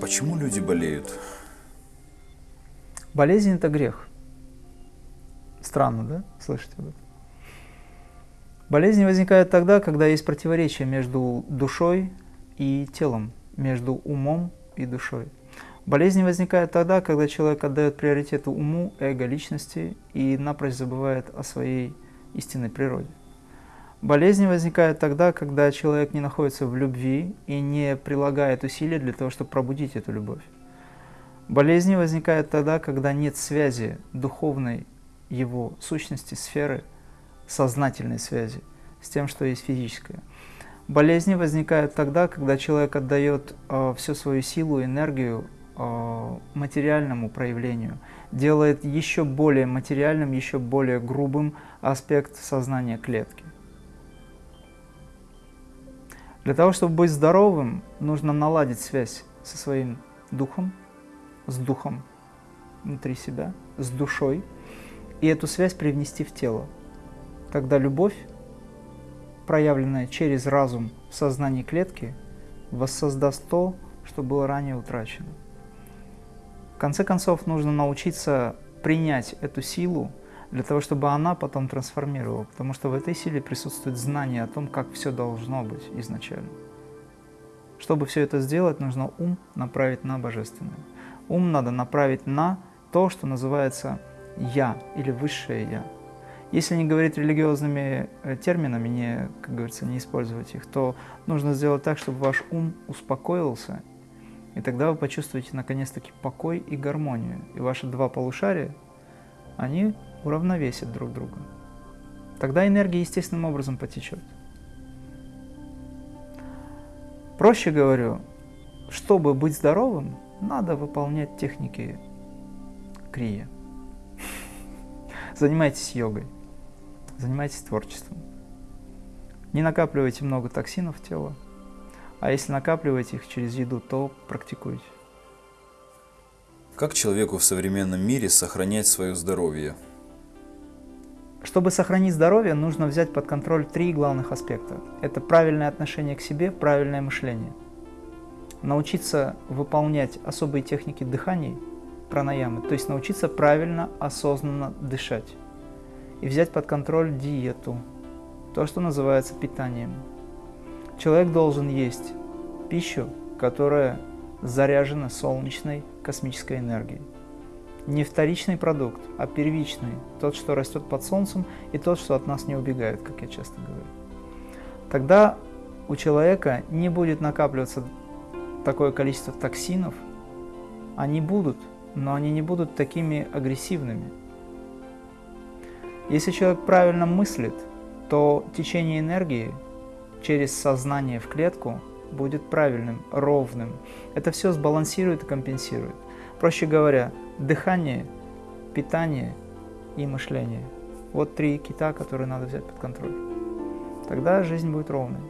Почему люди болеют? Болезнь – это грех. Странно, да, слышать об этом? Болезни возникают тогда, когда есть противоречие между душой и телом, между умом и душой. Болезни возникают тогда, когда человек отдает приоритет уму, эго, личности и напрочь забывает о своей истинной природе. Болезни возникают тогда, когда человек не находится в любви и не прилагает усилия для того, чтобы пробудить эту любовь. Болезни возникают тогда, когда нет связи духовной его сущности, сферы, сознательной связи с тем, что есть физическое. Болезни возникают тогда, когда человек отдает э, всю свою силу, энергию э, материальному проявлению, делает еще более материальным, еще более грубым аспект сознания клетки. Для того, чтобы быть здоровым, нужно наладить связь со своим духом, с духом внутри себя, с душой, и эту связь привнести в тело. Тогда любовь, проявленная через разум в сознании клетки, воссоздаст то, что было ранее утрачено. В конце концов, нужно научиться принять эту силу, для того, чтобы она потом трансформировала, потому что в этой силе присутствует знание о том, как все должно быть изначально. Чтобы все это сделать, нужно ум направить на Божественное. Ум надо направить на то, что называется «я» или «высшее я». Если не говорить религиозными э, терминами, не, как говорится, не использовать их, то нужно сделать так, чтобы ваш ум успокоился, и тогда вы почувствуете наконец-таки покой и гармонию. И ваши два полушария, они уравновесят друг друга. Тогда энергия естественным образом потечет. Проще говорю, чтобы быть здоровым, надо выполнять техники крия. Занимайтесь йогой, занимайтесь творчеством. Не накапливайте много токсинов в тело, а если накапливаете их через еду, то практикуйте. Как человеку в современном мире сохранять свое здоровье? Чтобы сохранить здоровье, нужно взять под контроль три главных аспекта. Это правильное отношение к себе, правильное мышление. Научиться выполнять особые техники дыхания, пранаямы, то есть научиться правильно, осознанно дышать. И взять под контроль диету, то, что называется питанием. Человек должен есть пищу, которая заряжена солнечной космической энергией не вторичный продукт, а первичный, тот, что растет под солнцем, и тот, что от нас не убегает, как я часто говорю. Тогда у человека не будет накапливаться такое количество токсинов, они будут, но они не будут такими агрессивными. Если человек правильно мыслит, то течение энергии через сознание в клетку будет правильным, ровным. Это все сбалансирует и компенсирует. Проще говоря, дыхание, питание и мышление. Вот три кита, которые надо взять под контроль. Тогда жизнь будет ровной.